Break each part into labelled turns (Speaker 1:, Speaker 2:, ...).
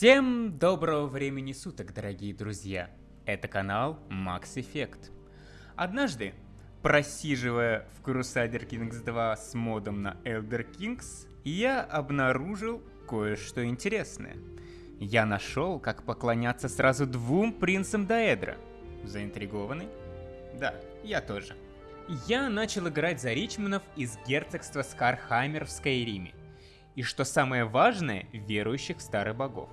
Speaker 1: Всем доброго времени суток, дорогие друзья! Это канал Max Effect. Однажды, просиживая в Crusader Kings 2 с модом на Elder Kings, я обнаружил кое-что интересное. Я нашел, как поклоняться сразу двум принцам Даэдра. Заинтригованы? Да, я тоже. Я начал играть за Ричманов из герцогства Скархаймер в Скайриме. И что самое важное, верующих в старых богов.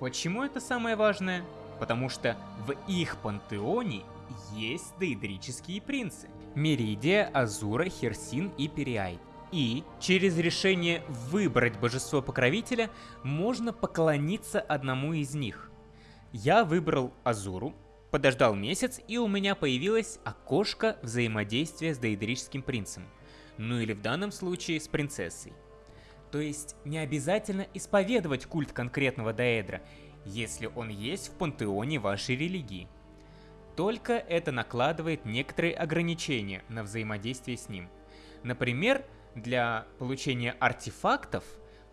Speaker 1: Почему это самое важное? Потому что в их пантеоне есть дейдрические принцы. Меридия, Азура, Херсин и Периай. И через решение выбрать божество-покровителя можно поклониться одному из них. Я выбрал Азуру, подождал месяц и у меня появилось окошко взаимодействия с дейдрическим принцем. Ну или в данном случае с принцессой. То есть не обязательно исповедовать культ конкретного Даэдра, если он есть в пантеоне вашей религии. Только это накладывает некоторые ограничения на взаимодействие с ним. Например, для получения артефактов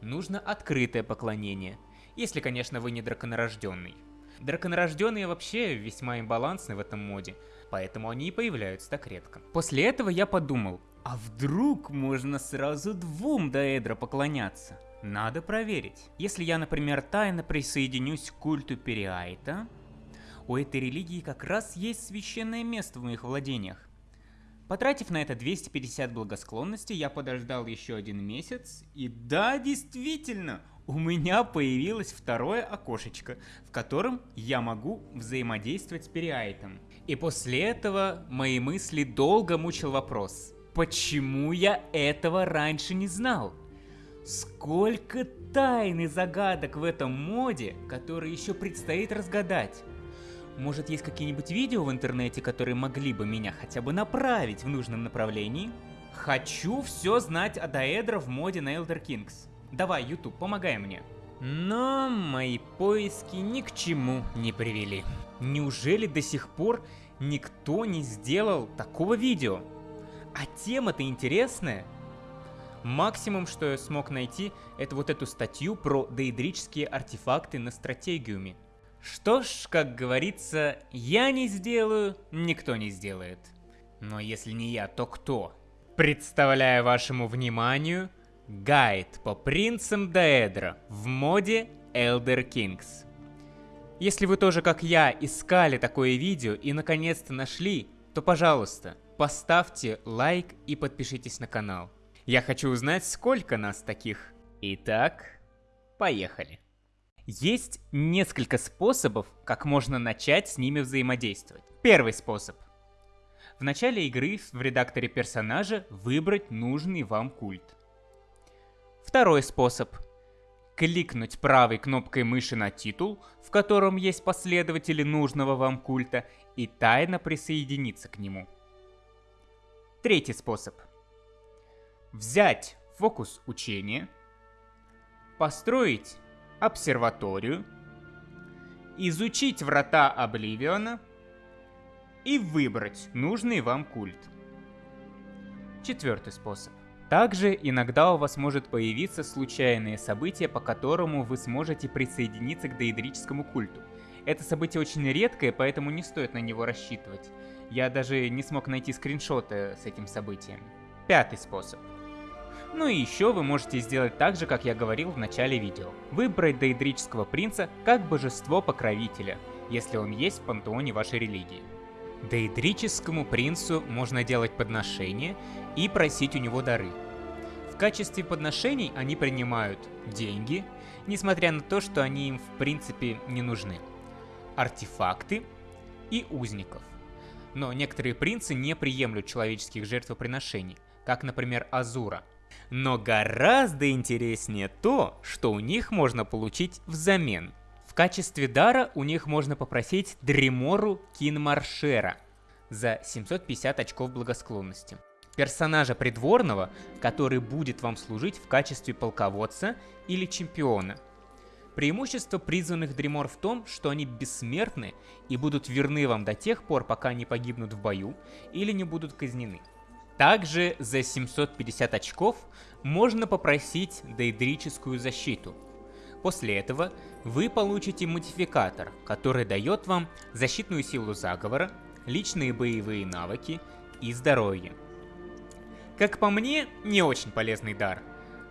Speaker 1: нужно открытое поклонение, если, конечно, вы не драконорожденный. Драконорожденные вообще весьма имбалансны в этом моде, поэтому они и появляются так редко. После этого я подумал, а вдруг можно сразу двум Даэдра поклоняться? Надо проверить. Если я, например, тайно присоединюсь к культу Периайта, у этой религии как раз есть священное место в моих владениях. Потратив на это 250 благосклонности, я подождал еще один месяц, и да, действительно, у меня появилось второе окошечко, в котором я могу взаимодействовать с Периайтом. И после этого мои мысли долго мучил вопрос, Почему я этого раньше не знал? Сколько тайн и загадок в этом моде, которые еще предстоит разгадать. Может есть какие-нибудь видео в интернете, которые могли бы меня хотя бы направить в нужном направлении? Хочу все знать о Даэдро в моде на Elder Kings. Давай, YouTube, помогай мне. Но мои поиски ни к чему не привели. Неужели до сих пор никто не сделал такого видео? А тема-то интересная. Максимум, что я смог найти, это вот эту статью про дейдрические артефакты на стратегиуме. Что ж, как говорится, я не сделаю, никто не сделает. Но если не я, то кто? Представляю вашему вниманию гайд по принцам Даэдра в моде Elder Kings. Если вы тоже, как я, искали такое видео и наконец-то нашли, то пожалуйста, поставьте лайк и подпишитесь на канал. Я хочу узнать, сколько нас таких. Итак, поехали. Есть несколько способов, как можно начать с ними взаимодействовать. Первый способ. В начале игры в редакторе персонажа выбрать нужный вам культ. Второй способ. Кликнуть правой кнопкой мыши на титул, в котором есть последователи нужного вам культа, и тайно присоединиться к нему. Третий способ. Взять фокус учения, построить обсерваторию, изучить врата Обливиона и выбрать нужный вам культ. Четвертый способ. Также иногда у вас может появиться случайное событие, по которому вы сможете присоединиться к дейдрическому культу. Это событие очень редкое, поэтому не стоит на него рассчитывать. Я даже не смог найти скриншоты с этим событием. Пятый способ. Ну и еще вы можете сделать так же, как я говорил в начале видео. Выбрать дейдрического принца как божество-покровителя, если он есть в пантеоне вашей религии. Дейдрическому принцу можно делать подношения и просить у него дары. В качестве подношений они принимают деньги, несмотря на то, что они им в принципе не нужны, артефакты и узников. Но некоторые принцы не приемлют человеческих жертвоприношений, как, например, Азура. Но гораздо интереснее то, что у них можно получить взамен. В качестве дара у них можно попросить Дремору Кинмаршера за 750 очков благосклонности. Персонажа придворного, который будет вам служить в качестве полководца или чемпиона – Преимущество призванных Дримор в том, что они бессмертны и будут верны вам до тех пор, пока не погибнут в бою или не будут казнены. Также за 750 очков можно попросить дейдрическую защиту. После этого вы получите модификатор, который дает вам защитную силу заговора, личные боевые навыки и здоровье. Как по мне, не очень полезный дар.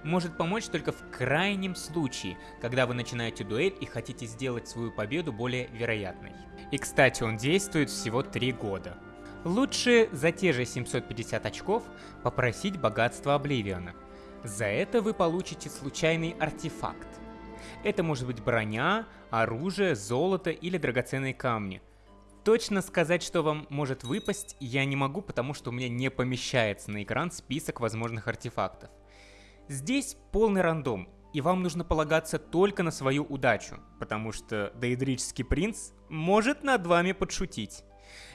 Speaker 1: Может помочь только в крайнем случае, когда вы начинаете дуэль и хотите сделать свою победу более вероятной. И кстати, он действует всего 3 года. Лучше за те же 750 очков попросить богатство Обливиона. За это вы получите случайный артефакт. Это может быть броня, оружие, золото или драгоценные камни – Точно сказать, что вам может выпасть, я не могу, потому что у меня не помещается на экран список возможных артефактов. Здесь полный рандом, и вам нужно полагаться только на свою удачу, потому что Дейдрический принц может над вами подшутить.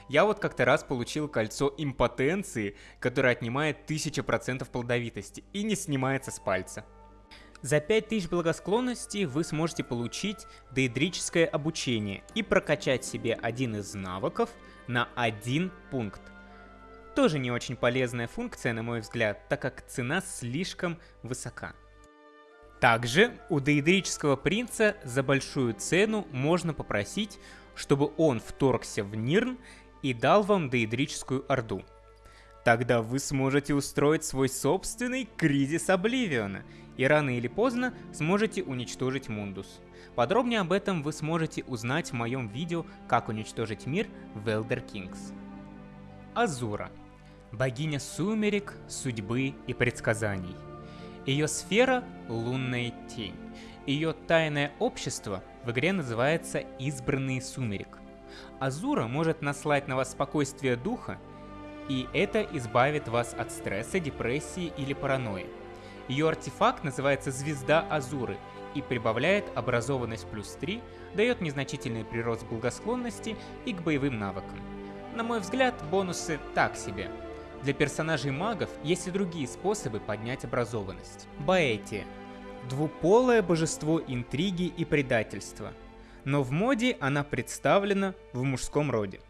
Speaker 1: Я вот как-то раз получил кольцо импотенции, которое отнимает 1000% плодовитости и не снимается с пальца. За 5000 благосклонности вы сможете получить дейдрическое обучение и прокачать себе один из навыков на один пункт. Тоже не очень полезная функция, на мой взгляд, так как цена слишком высока. Также у дейдрического принца за большую цену можно попросить, чтобы он вторгся в Нирн и дал вам дейдрическую орду. Тогда вы сможете устроить свой собственный кризис Обливиона – и рано или поздно сможете уничтожить Мундус. Подробнее об этом вы сможете узнать в моем видео «Как уничтожить мир» в Elder Kings. Азура. Богиня сумерек, судьбы и предсказаний. Ее сфера — лунная тень. Ее тайное общество в игре называется «Избранный сумерек». Азура может наслать на вас спокойствие духа, и это избавит вас от стресса, депрессии или паранойи. Ее артефакт называется Звезда Азуры и прибавляет образованность плюс 3, дает незначительный прирост благосклонности и к боевым навыкам. На мой взгляд, бонусы так себе. Для персонажей магов есть и другие способы поднять образованность. Баэти – двуполое божество интриги и предательства, но в моде она представлена в мужском роде.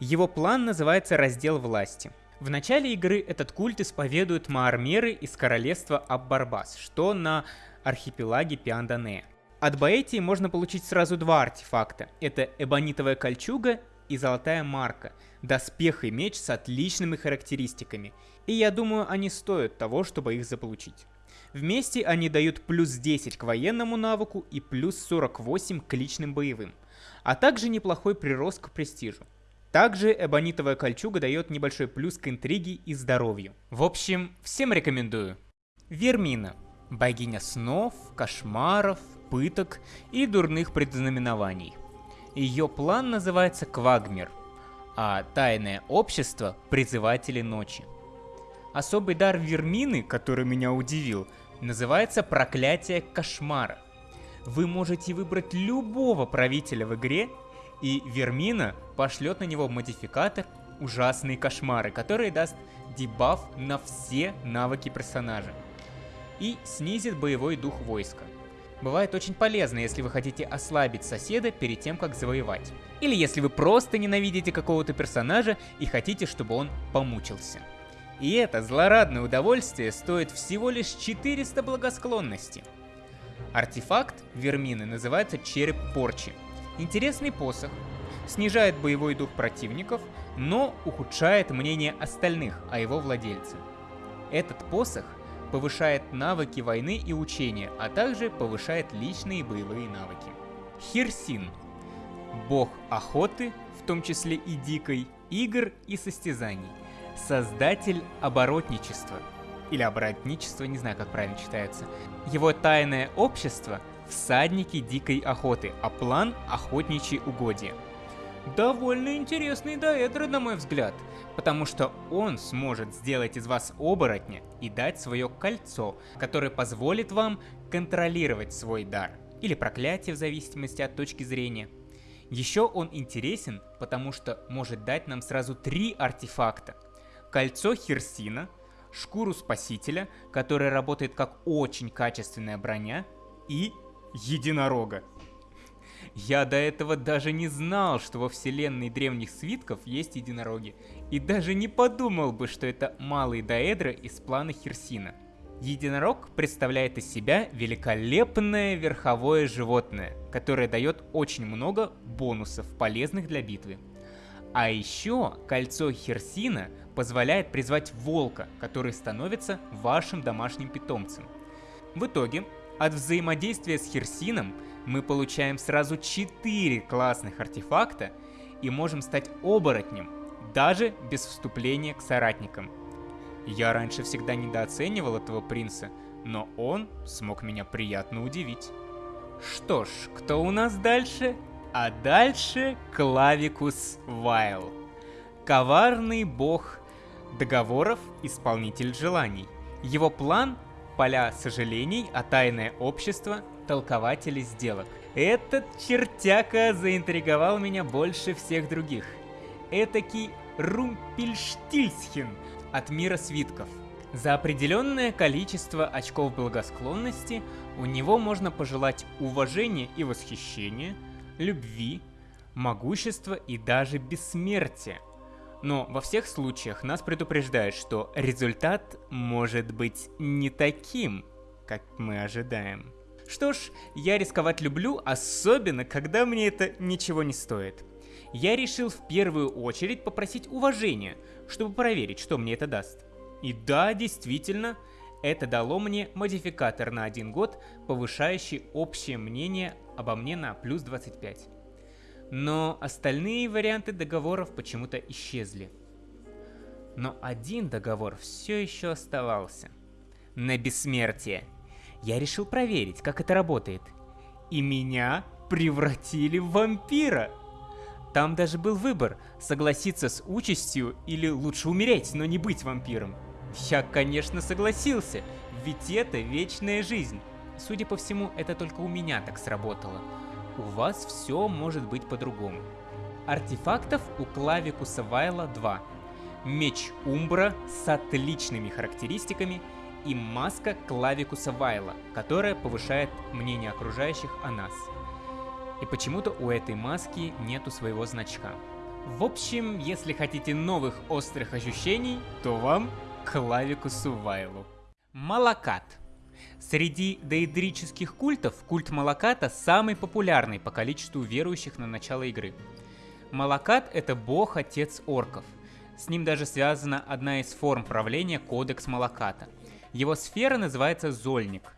Speaker 1: Его план называется «Раздел власти», в начале игры этот культ исповедуют маармеры из королевства Аббарбас, что на архипелаге Пиандане. От Баэтии можно получить сразу два артефакта. Это эбонитовая кольчуга и золотая марка, доспех и меч с отличными характеристиками. И я думаю, они стоят того, чтобы их заполучить. Вместе они дают плюс 10 к военному навыку и плюс 48 к личным боевым, а также неплохой прирост к престижу. Также эбонитовая кольчуга дает небольшой плюс к интриге и здоровью. В общем, всем рекомендую. Вермина. Богиня снов, кошмаров, пыток и дурных предзнаменований. Ее план называется Квагмер, а тайное общество – Призыватели Ночи. Особый дар Вермины, который меня удивил, называется Проклятие Кошмара. Вы можете выбрать любого правителя в игре и Вермина пошлет на него модификатор «Ужасные кошмары», который даст дебаф на все навыки персонажа и снизит боевой дух войска. Бывает очень полезно, если вы хотите ослабить соседа перед тем, как завоевать. Или если вы просто ненавидите какого-то персонажа и хотите, чтобы он помучился. И это злорадное удовольствие стоит всего лишь 400 благосклонности. Артефакт Вермины называется Череп Порчи. Интересный посох. Снижает боевой дух противников, но ухудшает мнение остальных о его владельце. Этот посох повышает навыки войны и учения, а также повышает личные боевые навыки. Хирсин. Бог охоты, в том числе и дикой, игр и состязаний. Создатель оборотничества. Или оборотничество, не знаю, как правильно читается. Его тайное общество – всадники дикой охоты, а план охотничьи угодья. Довольно интересный доэдро, на мой взгляд, потому что он сможет сделать из вас оборотня и дать свое кольцо, которое позволит вам контролировать свой дар, или проклятие в зависимости от точки зрения. Еще он интересен, потому что может дать нам сразу три артефакта. Кольцо Херсина, шкуру Спасителя, которая работает как очень качественная броня, и единорога. Я до этого даже не знал, что во вселенной древних свитков есть единороги, и даже не подумал бы, что это малый Даэдра из плана Херсина. Единорог представляет из себя великолепное верховое животное, которое дает очень много бонусов, полезных для битвы. А еще кольцо Херсина позволяет призвать волка, который становится вашим домашним питомцем. В итоге, от взаимодействия с Херсином мы получаем сразу 4 классных артефакта и можем стать оборотнем, даже без вступления к соратникам – я раньше всегда недооценивал этого принца, но он смог меня приятно удивить. Что ж, кто у нас дальше? А дальше Клавикус Вайл. Коварный бог договоров, исполнитель желаний. Его план – поля сожалений, а тайное общество – толкователи сделок. Этот чертяка заинтриговал меня больше всех других. Этакий Румпельштильсхен – от мира свитков. За определенное количество очков благосклонности у него можно пожелать уважения и восхищения, любви, могущества и даже бессмертия. Но во всех случаях нас предупреждают, что результат может быть не таким, как мы ожидаем. Что ж, я рисковать люблю, особенно когда мне это ничего не стоит. Я решил в первую очередь попросить уважения – чтобы проверить, что мне это даст. И да, действительно, это дало мне модификатор на один год, повышающий общее мнение обо мне на плюс 25. Но остальные варианты договоров почему-то исчезли. Но один договор все еще оставался. На бессмертие. Я решил проверить, как это работает. И меня превратили в вампира. Там даже был выбор, согласиться с участью или лучше умереть, но не быть вампиром. Я, конечно, согласился, ведь это вечная жизнь. Судя по всему, это только у меня так сработало. У вас все может быть по-другому. Артефактов у Клавикуса Вайла 2. Меч Умбра с отличными характеристиками и маска Клавикуса Вайла, которая повышает мнение окружающих о нас и почему-то у этой маски нету своего значка. В общем, если хотите новых острых ощущений, то вам клавику Сувайлу. Малакат. Среди дейдрических культов культ Малаката самый популярный по количеству верующих на начало игры. Малакат — это бог-отец орков. С ним даже связана одна из форм правления Кодекс Малаката. Его сфера называется Зольник.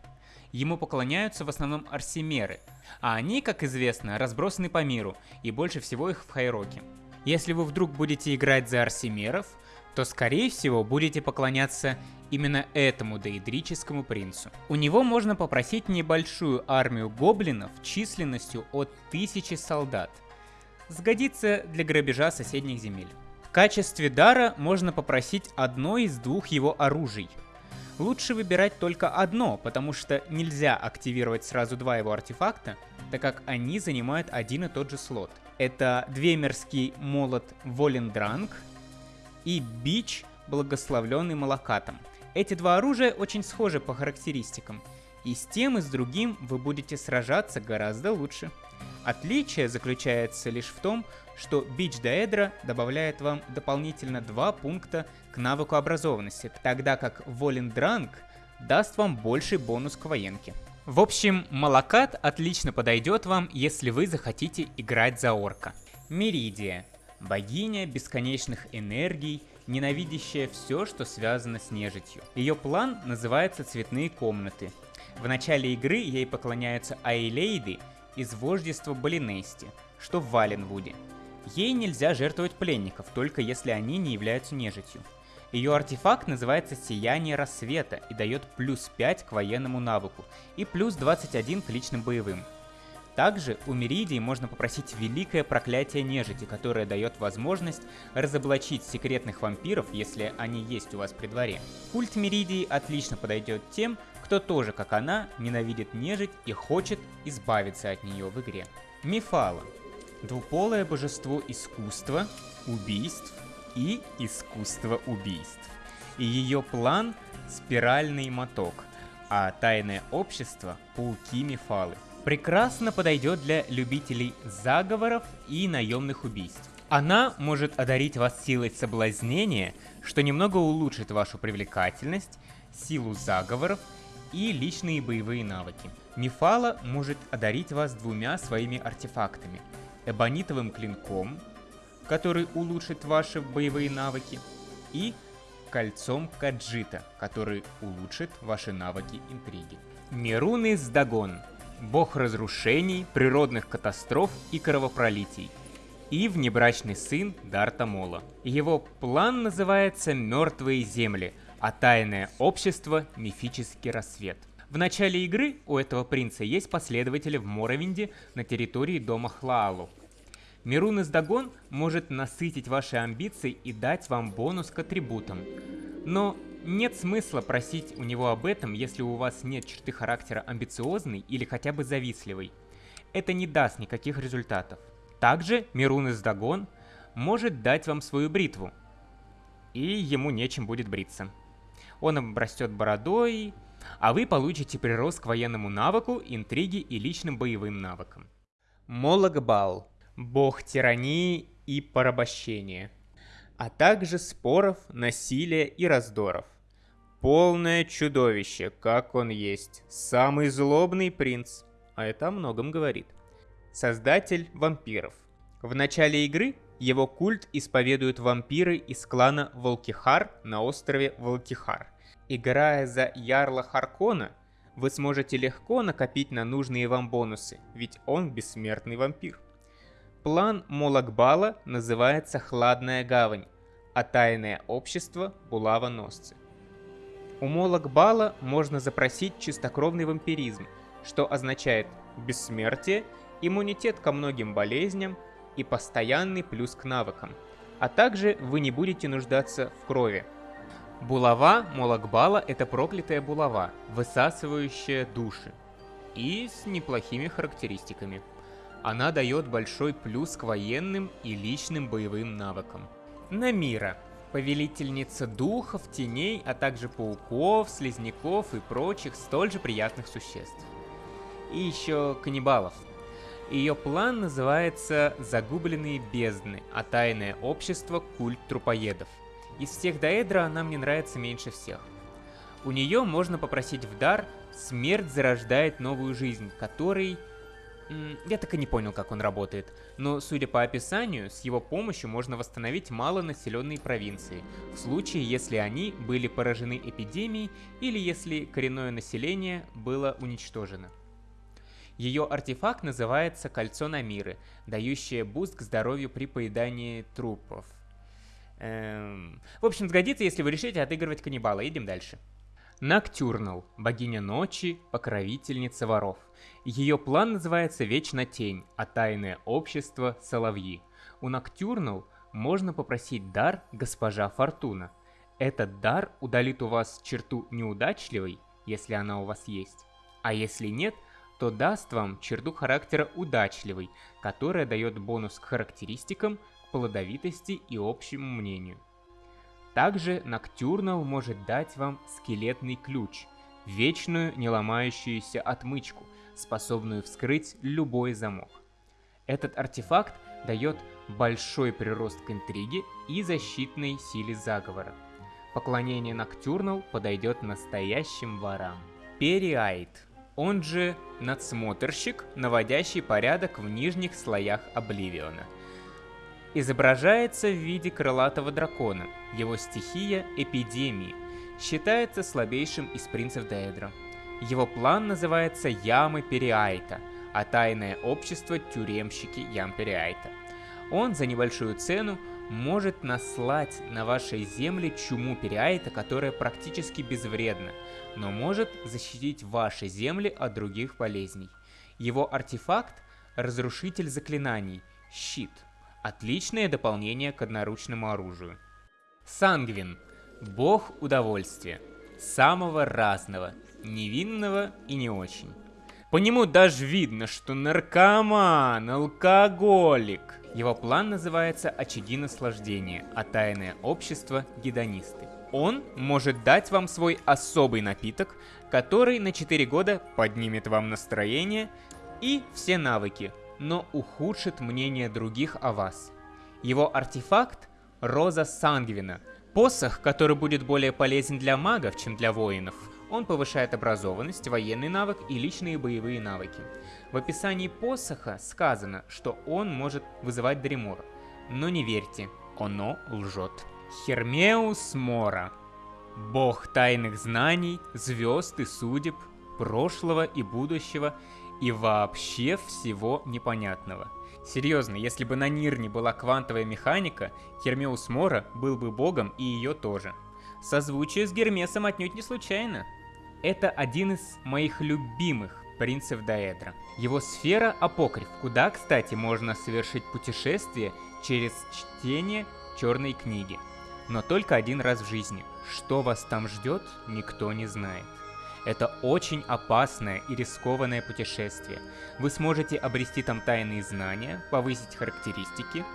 Speaker 1: Ему поклоняются в основном арсимеры — а они, как известно, разбросаны по миру, и больше всего их в Хайроке. Если вы вдруг будете играть за арсимеров, то скорее всего будете поклоняться именно этому дейдрическому принцу. У него можно попросить небольшую армию гоблинов численностью от тысячи солдат. Сгодится для грабежа соседних земель. В качестве дара можно попросить одно из двух его оружий – Лучше выбирать только одно, потому что нельзя активировать сразу два его артефакта, так как они занимают один и тот же слот. Это Двемерский молот Волендранг и Бич, благословленный Малакатом. Эти два оружия очень схожи по характеристикам, и с тем и с другим вы будете сражаться гораздо лучше. Отличие заключается лишь в том, что Бич Даэдра добавляет вам дополнительно 2 пункта к навыку образованности, тогда как Волендранг даст вам больший бонус к военке. В общем, Малакат отлично подойдет вам, если вы захотите играть за орка. Меридия. Богиня бесконечных энергий, ненавидящая все, что связано с нежитью. Ее план называется «Цветные комнаты». В начале игры ей поклоняются Айлейды из вождества Балинести, что в Валенвуде. Ей нельзя жертвовать пленников, только если они не являются нежитью. Ее артефакт называется Сияние Рассвета и дает плюс 5 к военному навыку и плюс 21 к личным боевым. Также у Меридии можно попросить Великое Проклятие Нежити, которое дает возможность разоблачить секретных вампиров, если они есть у вас при дворе. Культ Меридии отлично подойдет тем, кто тоже, как она, ненавидит нежить и хочет избавиться от нее в игре. Мифала. Двуполое божество искусства, убийств и искусства убийств. И ее план – спиральный моток, а тайное общество – пауки Мифалы. Прекрасно подойдет для любителей заговоров и наемных убийств. Она может одарить вас силой соблазнения, что немного улучшит вашу привлекательность, силу заговоров и личные боевые навыки. Мифала может одарить вас двумя своими артефактами. Эбонитовым клинком, который улучшит ваши боевые навыки, и кольцом Каджита, который улучшит ваши навыки интриги. Мируны Сдагон – бог разрушений, природных катастроф и кровопролитий. И внебрачный сын Дарта Мола. Его план называется «Мертвые земли», а тайное общество – «Мифический рассвет». В начале игры у этого принца есть последователи в Моровинде на территории дома Хлаалу. Мирун из Дагон может насытить ваши амбиции и дать вам бонус к атрибутам. Но нет смысла просить у него об этом, если у вас нет черты характера амбициозный или хотя бы завистливый. Это не даст никаких результатов. Также Мирун из Дагон может дать вам свою бритву, и ему нечем будет бриться. Он обрастет бородой, а вы получите прирост к военному навыку, интриге и личным боевым навыкам. Мологбал – бог тирании и порабощения, а также споров, насилия и раздоров. Полное чудовище, как он есть, самый злобный принц, а это о многом говорит. Создатель вампиров. В начале игры его культ исповедуют вампиры из клана Волкихар на острове Волкихар – Играя за Ярла Харкона, вы сможете легко накопить на нужные вам бонусы, ведь он бессмертный вампир. План Молакбала называется «Хладная гавань», а тайное общество – Булава-носцы. У Молакбала можно запросить чистокровный вампиризм, что означает бессмертие, иммунитет ко многим болезням и постоянный плюс к навыкам, а также вы не будете нуждаться в крови – Булава Молокбала – это проклятая булава, высасывающая души. И с неплохими характеристиками. Она дает большой плюс к военным и личным боевым навыкам. Намира – повелительница духов, теней, а также пауков, слизняков и прочих столь же приятных существ. И еще каннибалов. Ее план называется «Загубленные бездны», а тайное общество – культ трупоедов – из всех Даэдра она мне нравится меньше всех. У нее можно попросить в дар «Смерть зарождает новую жизнь», который... Я так и не понял, как он работает, но, судя по описанию, с его помощью можно восстановить малонаселенные провинции, в случае, если они были поражены эпидемией или если коренное население было уничтожено. Ее артефакт называется Кольцо Намиры, дающее boost к здоровью при поедании трупов. Эм... В общем, сгодится, если вы решите отыгрывать каннибала. Идем дальше. Ноктюрнал, богиня ночи, покровительница воров. Ее план называется «Вечно тень», а тайное общество – «Соловьи». У Ноктюрнал можно попросить дар «Госпожа Фортуна». Этот дар удалит у вас черту неудачливой, если она у вас есть. А если нет, то даст вам черту характера удачливый, которая дает бонус к характеристикам, плодовитости и общему мнению. Также Ноктюрнал может дать вам скелетный ключ, вечную неломающуюся отмычку, способную вскрыть любой замок. Этот артефакт дает большой прирост к интриге и защитной силе заговора. Поклонение Ноктюрнал подойдет настоящим ворам. Периайт, он же надсмотрщик, наводящий порядок в нижних слоях Обливиона – изображается в виде крылатого дракона. Его стихия – эпидемии. Считается слабейшим из принцев Деэдра. Его план называется Ямы Периайта, а тайное общество – тюремщики Ям Периайта. Он за небольшую цену может наслать на вашей земле чуму Периайта, которая практически безвредна, но может защитить ваши земли от других болезней. Его артефакт – разрушитель заклинаний, щит – Отличное дополнение к одноручному оружию. Сангвин. Бог удовольствия. Самого разного. Невинного и не очень. По нему даже видно, что наркоман, алкоголик. Его план называется «Очаги наслаждения», а тайное общество – гедонисты. Он может дать вам свой особый напиток, который на 4 года поднимет вам настроение и все навыки, но ухудшит мнение других о вас. Его артефакт – Роза Сангвина, Посох, который будет более полезен для магов, чем для воинов. Он повышает образованность, военный навык и личные боевые навыки. В описании посоха сказано, что он может вызывать Дремор. Но не верьте, оно лжет. Хермеус Мора. Бог тайных знаний, звезд и судеб, прошлого и будущего и вообще всего непонятного. Серьезно, если бы на Нирне была квантовая механика, Хермеус Мора был бы богом и ее тоже. Созвучие с Гермесом отнюдь не случайно. Это один из моих любимых принцев Даэдра. Его сфера Апокриф, куда, кстати, можно совершить путешествие через чтение черной книги. Но только один раз в жизни. Что вас там ждет, никто не знает. Это очень опасное и рискованное путешествие. Вы сможете обрести там тайные знания, повысить характеристики,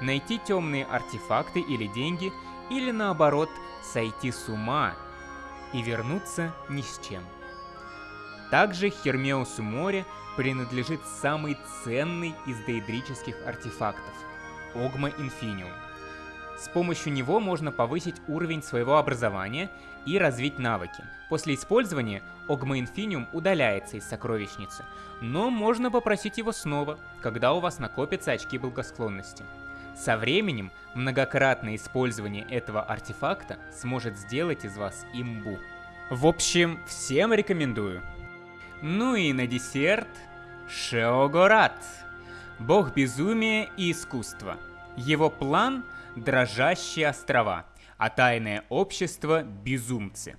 Speaker 1: найти темные артефакты или деньги, или наоборот, сойти с ума и вернуться ни с чем. Также Хермеусу море принадлежит самый ценный из дейдрических артефактов – Огма Инфиниум. С помощью него можно повысить уровень своего образования и развить навыки. После использования Огма Инфиниум удаляется из сокровищницы, но можно попросить его снова, когда у вас накопятся очки благосклонности. Со временем многократное использование этого артефакта сможет сделать из вас имбу. В общем, всем рекомендую. Ну и на десерт Шеогорат, бог безумия и искусства. Его план – дрожащие острова, а тайное общество – безумцы.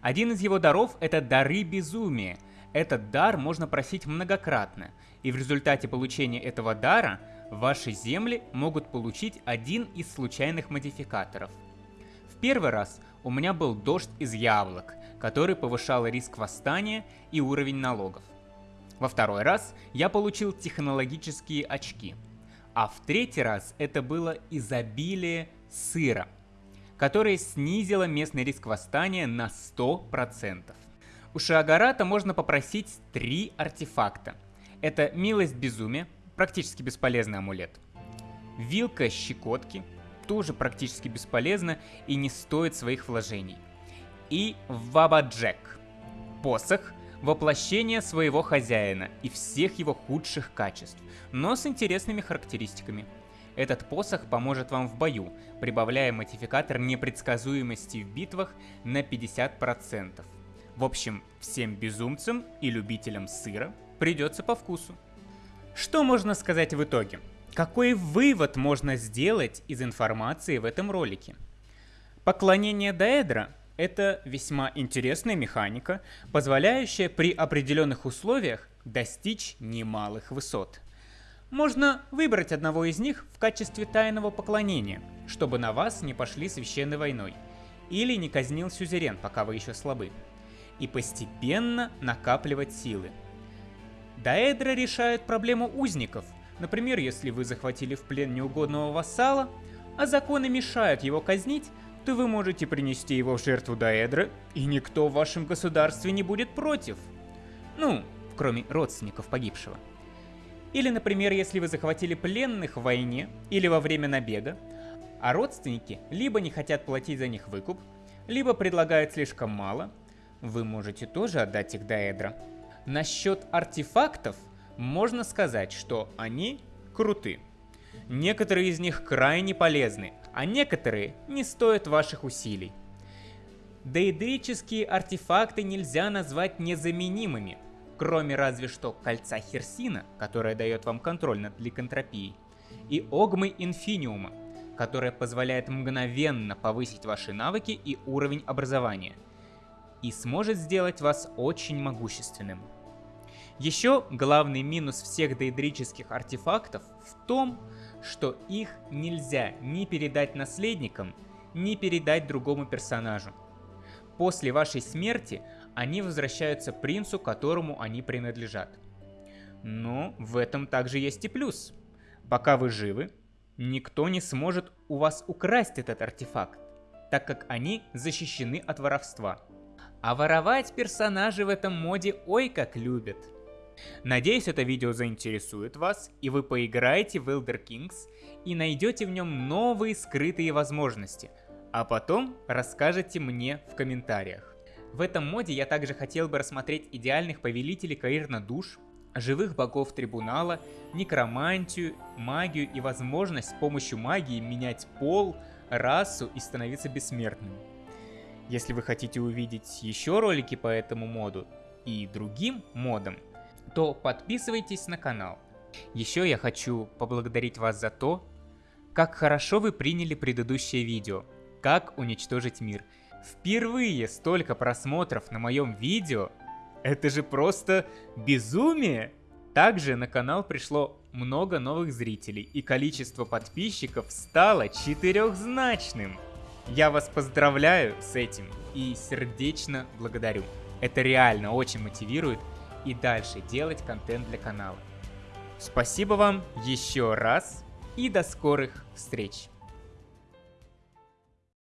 Speaker 1: Один из его даров – это дары безумия. Этот дар можно просить многократно, и в результате получения этого дара ваши земли могут получить один из случайных модификаторов. В первый раз у меня был дождь из яблок, который повышал риск восстания и уровень налогов. Во второй раз я получил технологические очки. А в третий раз это было изобилие сыра, которое снизило местный риск восстания на 100%. У Шиагарата можно попросить три артефакта. Это милость безумия, практически бесполезный амулет. Вилка щекотки, тоже практически бесполезна и не стоит своих вложений. И Вабаджек, посох, воплощение своего хозяина и всех его худших качеств, но с интересными характеристиками. Этот посох поможет вам в бою, прибавляя модификатор непредсказуемости в битвах на 50%. В общем, всем безумцам и любителям сыра придется по вкусу. Что можно сказать в итоге? Какой вывод можно сделать из информации в этом ролике? Поклонение Даэдра – это весьма интересная механика, позволяющая при определенных условиях достичь немалых высот. Можно выбрать одного из них в качестве тайного поклонения, чтобы на вас не пошли священной войной, или не казнил сюзерен, пока вы еще слабы, и постепенно накапливать силы – Даэдра решает проблему узников. Например, если вы захватили в плен неугодного вассала, а законы мешают его казнить, то вы можете принести его в жертву Даэдра, и никто в вашем государстве не будет против. Ну, кроме родственников погибшего. Или, например, если вы захватили пленных в войне или во время набега, а родственники либо не хотят платить за них выкуп, либо предлагают слишком мало, вы можете тоже отдать их Даэдра. Насчет артефактов можно сказать, что они круты. Некоторые из них крайне полезны, а некоторые не стоят ваших усилий. Дейдрические артефакты нельзя назвать незаменимыми, кроме разве что кольца Херсина, которое дает вам контроль над ликантропией, и Огмы Инфиниума, которая позволяет мгновенно повысить ваши навыки и уровень образования, и сможет сделать вас очень могущественным. Еще главный минус всех дейдрических артефактов в том, что их нельзя ни передать наследникам, ни передать другому персонажу. После вашей смерти они возвращаются принцу, которому они принадлежат. Но в этом также есть и плюс. Пока вы живы, никто не сможет у вас украсть этот артефакт, так как они защищены от воровства. А воровать персонажи в этом моде ой как любят. Надеюсь, это видео заинтересует вас, и вы поиграете в Elder Kings и найдете в нем новые скрытые возможности, а потом расскажете мне в комментариях. В этом моде я также хотел бы рассмотреть идеальных повелителей Каирна душ, живых богов трибунала, некромантию, магию и возможность с помощью магии менять пол, расу и становиться бессмертным. Если вы хотите увидеть еще ролики по этому моду и другим модам, то подписывайтесь на канал. Еще я хочу поблагодарить вас за то, как хорошо вы приняли предыдущее видео, как уничтожить мир. Впервые столько просмотров на моем видео, это же просто безумие! Также на канал пришло много новых зрителей и количество подписчиков стало четырехзначным. Я вас поздравляю с этим и сердечно благодарю. Это реально очень мотивирует и дальше делать контент для канала. Спасибо вам еще раз и до скорых встреч!